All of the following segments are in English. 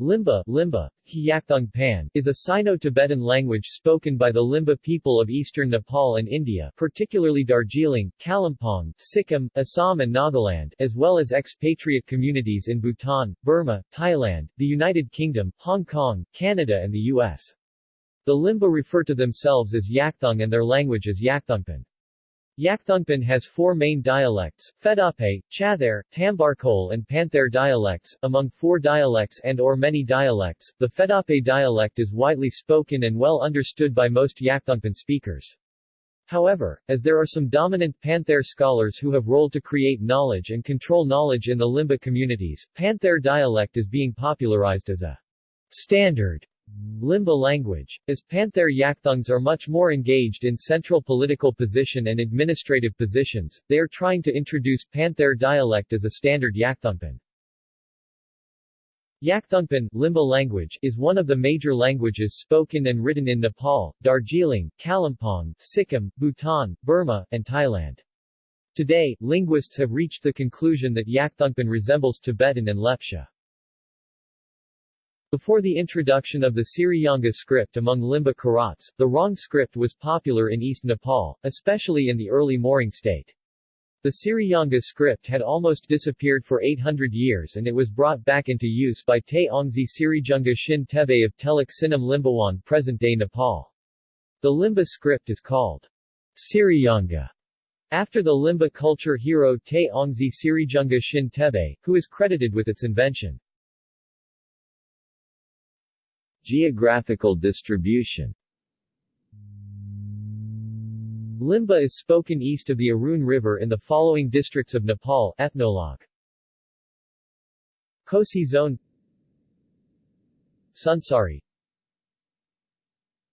Limba, Limba, Hiyakthung is a Sino-Tibetan language spoken by the Limba people of eastern Nepal and India particularly Darjeeling, Kalimpong, Sikkim, Assam and Nagaland, as well as expatriate communities in Bhutan, Burma, Thailand, the United Kingdom, Hong Kong, Canada and the U.S. The Limba refer to themselves as Yakthung and their language as Yakthungpan. Yakthungpan has four main dialects, Fedape, Chather, Tambarkol and Panther dialects. Among four dialects and or many dialects, the Fedape dialect is widely spoken and well understood by most Yakthungpan speakers. However, as there are some dominant Panther scholars who have role to create knowledge and control knowledge in the Limba communities, Panther dialect is being popularized as a standard Limba language. As Panther Yakthungs are much more engaged in central political position and administrative positions, they are trying to introduce Panther dialect as a standard Yakthungpan. Yakthungpan Limba language is one of the major languages spoken and written in Nepal, Darjeeling, Kalimpong, Sikkim, Bhutan, Burma, and Thailand. Today, linguists have reached the conclusion that Yakthungpan resembles Tibetan and Lepcha. Before the introduction of the Siriyanga script among Limba Karats, the Rong script was popular in East Nepal, especially in the early Morang state. The Siriyanga script had almost disappeared for 800 years and it was brought back into use by Te Ongzi Sirijunga Shin Tebe of Teluk Sinam Limbawan present-day Nepal. The Limba script is called Siriyanga after the Limba culture hero Te Ongzi Sirijunga Shin Tebe, who is credited with its invention. Geographical distribution. Limba is spoken east of the Arun River in the following districts of Nepal Ethnologue. Kosi Zone. Sunsari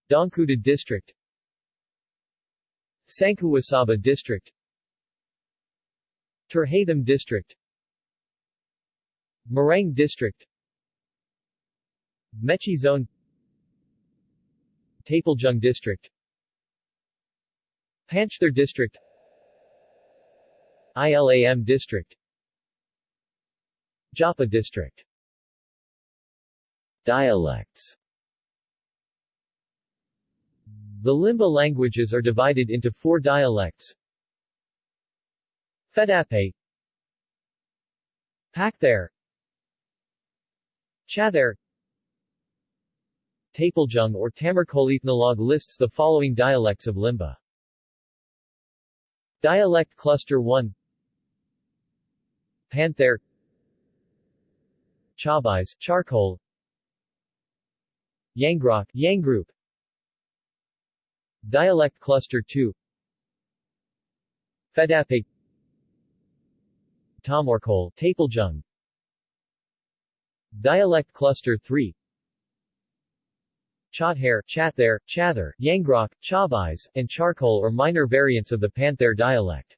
Dhankuta District. Sankhuwasabha District. Terhathum District. Morang District Mechi Zone Taplejung District Panchthar District ILAM District Jhapa District. Dialects. The Limba languages are divided into four dialects. Fedape Pakther Chather Taplejung or Tamarkolethnologue lists the following dialects of Limba. Dialect Cluster 1 Panther. Chabais, charcoal. Yangrok, Yanggroup Dialect Cluster 2 Fedape. Tamorkol, Taplejung Dialect Cluster 3 Chothair, Chathair, Chather, Yangrok, Chavais, and Charcoal are minor variants of the Panther dialect.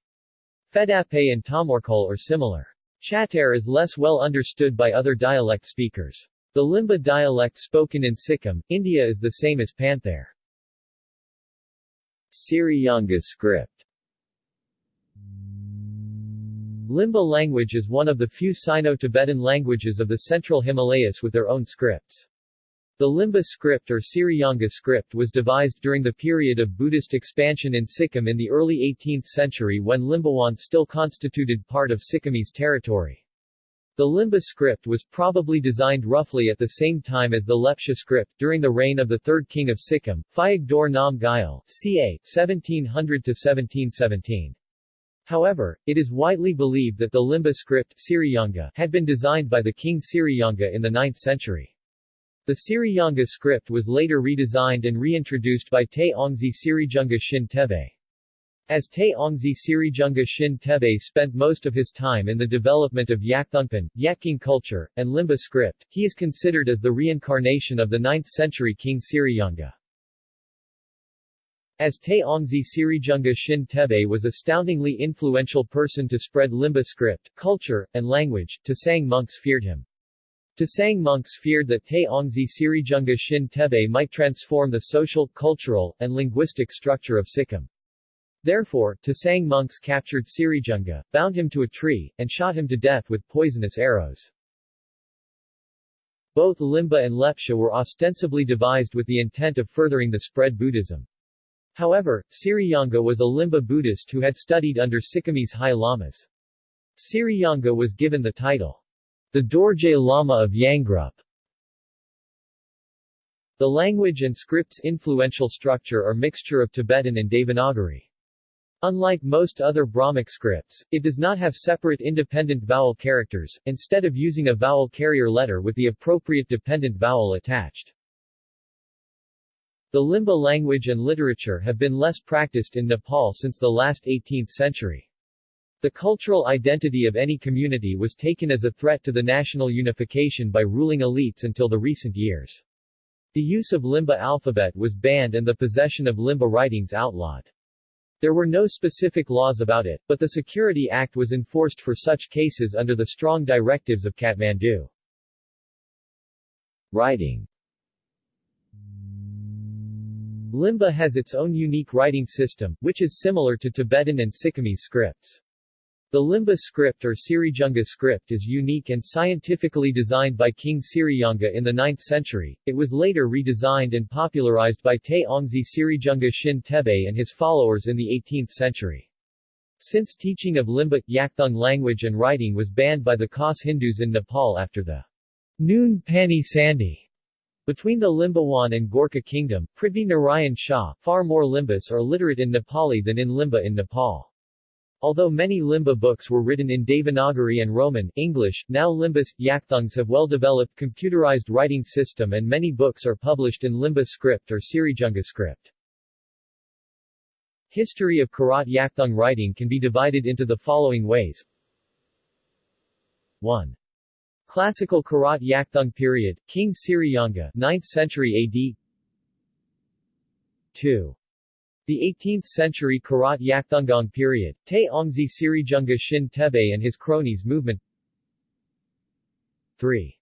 Fedape and Tamorkol are similar. Chathair is less well understood by other dialect speakers. The Limba dialect spoken in Sikkim, India is the same as Panther. Siriyanga script Limba language is one of the few Sino-Tibetan languages of the central Himalayas with their own scripts. The Limba script or Siriyanga script was devised during the period of Buddhist expansion in Sikkim in the early 18th century when Limbawan still constituted part of Sikkimese territory. The Limba script was probably designed roughly at the same time as the Lepcha script, during the reign of the third king of Sikkim, Phayag Dor Nam Gyal, ca. 1700-1717. However, it is widely believed that the Limba script Siriyanga had been designed by the king Siriyanga in the 9th century. The Siriyanga script was later redesigned and reintroduced by Te Ongzi Sirijunga Shin Tebe. As Te Ongzi Sirijunga Shin Tebe spent most of his time in the development of Yakthungpan, Yakking culture, and Limba script, he is considered as the reincarnation of the 9th-century king Siriyanga. As Te Ongzi Sirijunga Shin Tebe was astoundingly influential person to spread Limba script, culture, and language, Tasang monks feared him. Tasang monks feared that Te Ongzi Sirijunga Shin Tebe might transform the social, cultural, and linguistic structure of Sikkim. Therefore, Tasang monks captured Sirijunga, bound him to a tree, and shot him to death with poisonous arrows. Both Limba and Lepcha were ostensibly devised with the intent of furthering the spread Buddhism. However, Siryanga was a Limba Buddhist who had studied under Sikkimese High Lamas. Siryanga was given the title, the Dorje Lama of Yangrup. The language and script's influential structure are mixture of Tibetan and Devanagari. Unlike most other Brahmic scripts, it does not have separate independent vowel characters, instead of using a vowel carrier letter with the appropriate dependent vowel attached. The Limba language and literature have been less practiced in Nepal since the last 18th century. The cultural identity of any community was taken as a threat to the national unification by ruling elites until the recent years. The use of Limba alphabet was banned and the possession of Limba writings outlawed. There were no specific laws about it, but the Security Act was enforced for such cases under the strong directives of Kathmandu. Writing Limba has its own unique writing system, which is similar to Tibetan and Sikkimese scripts. The Limba script or Sirijunga script is unique and scientifically designed by King Sirijunga in the 9th century. It was later redesigned and popularized by Te Ongzi Sirijunga Shin Tebe and his followers in the 18th century. Since teaching of Limba, Yakthung language and writing was banned by the Khas Hindus in Nepal after the Noon Pani Sandhi between the Limbawan and Gorkha kingdom, Prithvi Narayan Shah, far more Limbas are literate in Nepali than in Limba in Nepal. Although many Limba books were written in Devanagari and Roman English, now Limbas, Yakthungs have well-developed computerized writing system and many books are published in Limba script or Sirijunga script. History of Karat Yakthung writing can be divided into the following ways. 1. Classical Karat Yakthung period, King Sirijunga 9th century AD 2. The 18th century Karat Yakthungang period, Te Ongzi Sirijunga Shin Tebe and his cronies movement 3.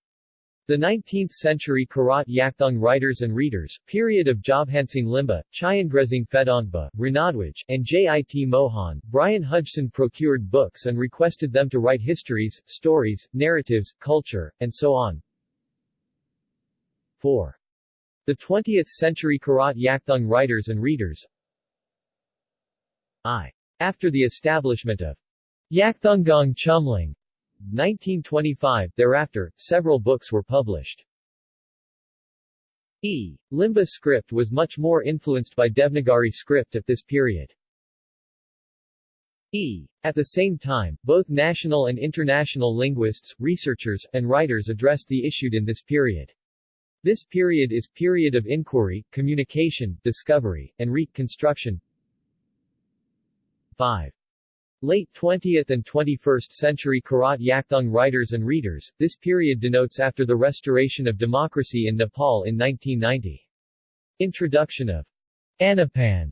The 19th century Karat Yakthung writers and readers, period of Jobhansing Limba, Chayangresing Fedongba, Ranadwaj, and Jit Mohan, Brian Hodgson procured books and requested them to write histories, stories, narratives, culture, and so on. 4. The 20th century Karat Yakthung writers and readers I. After the establishment of Yakthungang Chumling 1925, thereafter, several books were published. E. Limba script was much more influenced by Devanagari script at this period. E. At the same time, both national and international linguists, researchers, and writers addressed the issue in this period. This period is period of inquiry, communication, discovery, and reconstruction. 5. Late 20th and 21st century Karat Yakthung writers and readers, this period denotes after the restoration of democracy in Nepal in 1990. Introduction of Anapan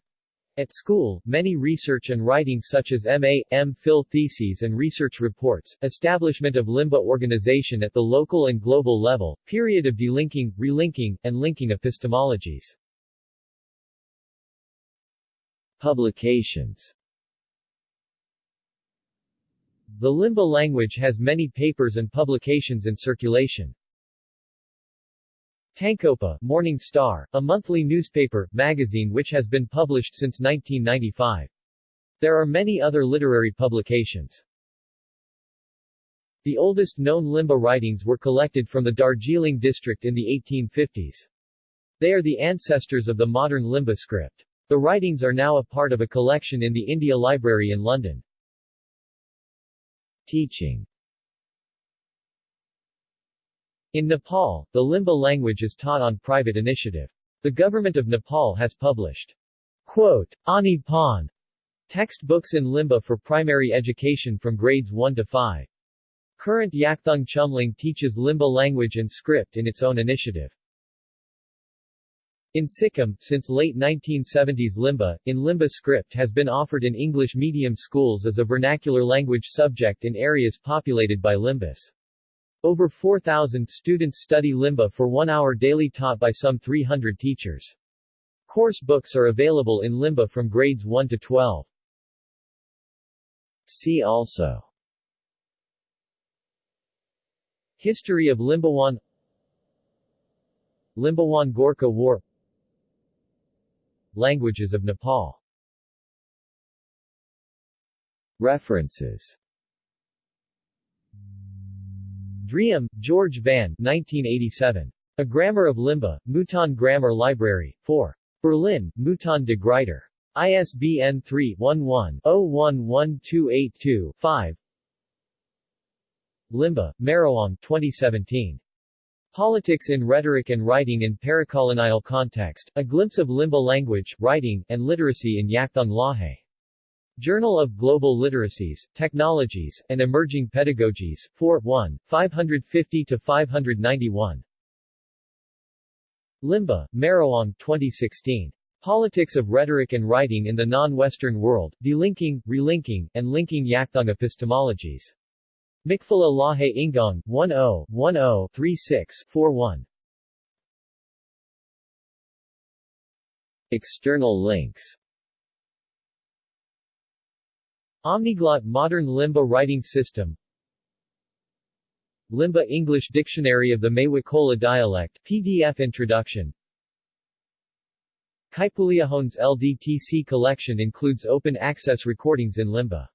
at school, many research and writing such as M.A., M.Phil theses and research reports, establishment of Limba organization at the local and global level, period of delinking, relinking, and linking epistemologies. Publications the Limba language has many papers and publications in circulation. Tankopa, Morning Star, a monthly newspaper, magazine which has been published since 1995. There are many other literary publications. The oldest known Limba writings were collected from the Darjeeling district in the 1850s. They are the ancestors of the modern Limba script. The writings are now a part of a collection in the India Library in London. Teaching In Nepal, the Limba language is taught on private initiative. The government of Nepal has published quote, Ani Pan textbooks in Limba for primary education from grades 1 to 5. Current Yakthung Chumling teaches Limba language and script in its own initiative. In Sikkim, since late 1970s Limba, in Limba script has been offered in English medium schools as a vernacular language subject in areas populated by Limbas. Over 4,000 students study Limba for one hour daily taught by some 300 teachers. Course books are available in Limba from grades 1 to 12. See also History of Limbawan Limbawan Gorkha War Languages of Nepal References Driem, George Van 1987. A Grammar of Limba, Mouton Grammar Library, 4. Berlin, Mouton de Gruyter. ISBN 3-11-011282-5 Limba, Marawang 2017. Politics in Rhetoric and Writing in Paracolonial Context, A Glimpse of Limba Language, Writing, and Literacy in Yakthong Lahe. Journal of Global Literacies, Technologies, and Emerging Pedagogies, 4 1, 550-591. Limba, Marawang 2016. Politics of Rhetoric and Writing in the Non-Western World, Delinking, Relinking, and Linking Yakthong Epistemologies. Mikfala Lahe Ingong, 10-10-36-41. External links Omniglot Modern Limba Writing System Limba English Dictionary of the Maywakola Dialect PDF Introduction Kaipuleohone's LDTC collection includes open access recordings in Limba.